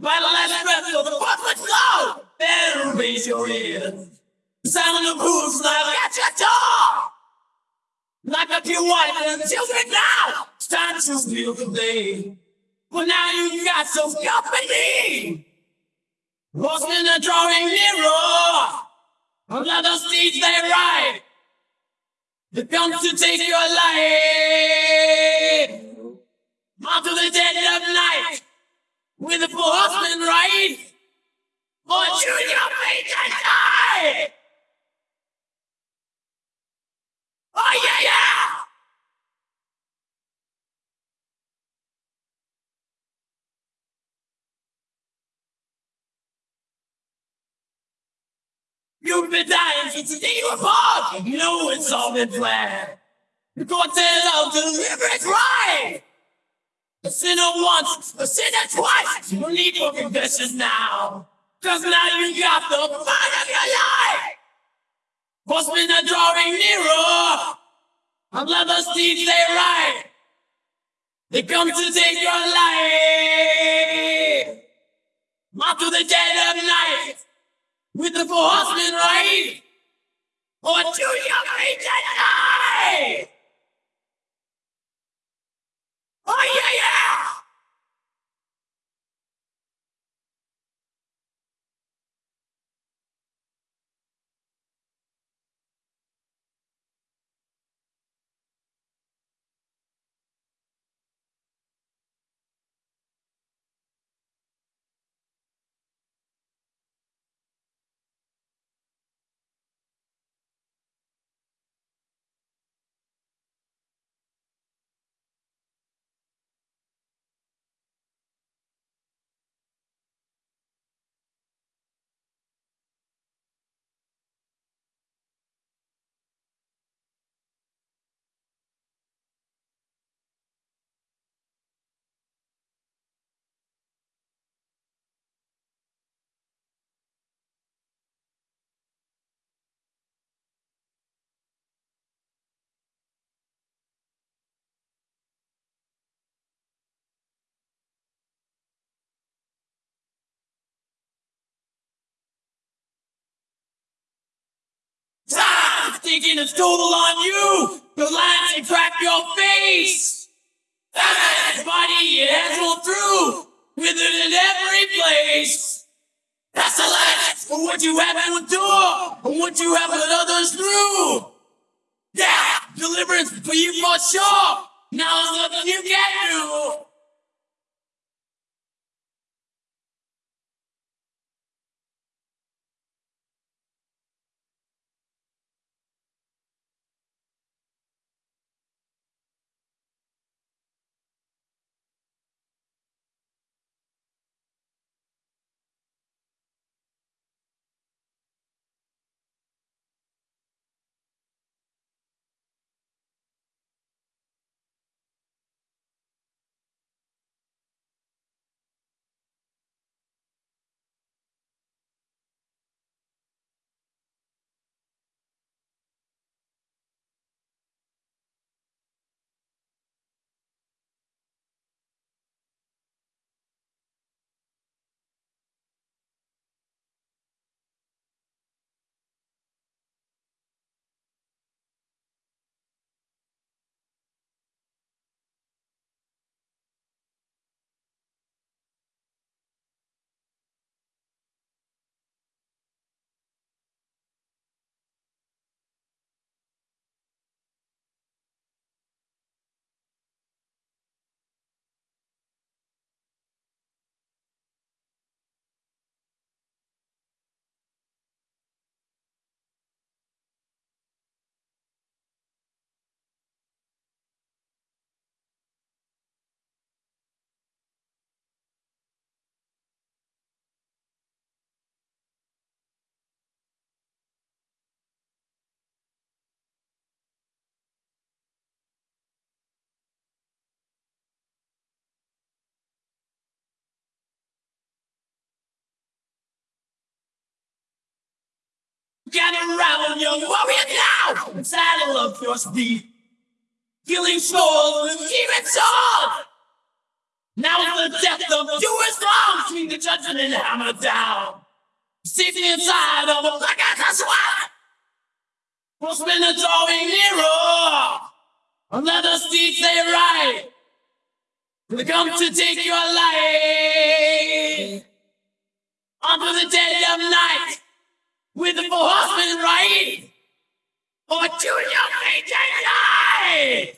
By the last breath of the public flow, better raise your ears. The sound of hooves like at your door. Lock up your wife and children now. It's time to feel the day. But now you've got some company. Horsemen are drawing nearer. Another steeds they ride. They come to take your life. Onto the dead of night. With the four horsemen ride. Or Junior Major die. Oh yeah, yeah! You've been dying since the day you were born. No, it's all been planned. The said of deliverance right. A sinner once, a sinner twice. You need your confession now. Cause now you got the fight of your life. Horsemen are drawing nearer. On leather steeds they ride. They come to take your life. Onto the dead of night. With the four horsemen ride. Or oh, two young die. Oh yeah, yeah! Time thinking it's total on you. The lines that crack your face. That body it has rolled through. With it in every place. That's the last for what you have to endure. And what you have put others through. Yeah, deliverance for you for sure. Now there's nothing you can do. Gather round, young warrior now, saddle up your steed. Killing with demon sword. Now is the death of you is long between the judgment and hammer down. Safety inside of a black ass swat. We'll spin the drawing nearer. Another steed they right. They come to take your life. Unto the dead of night. With the four horsemen right. Or two fate and life.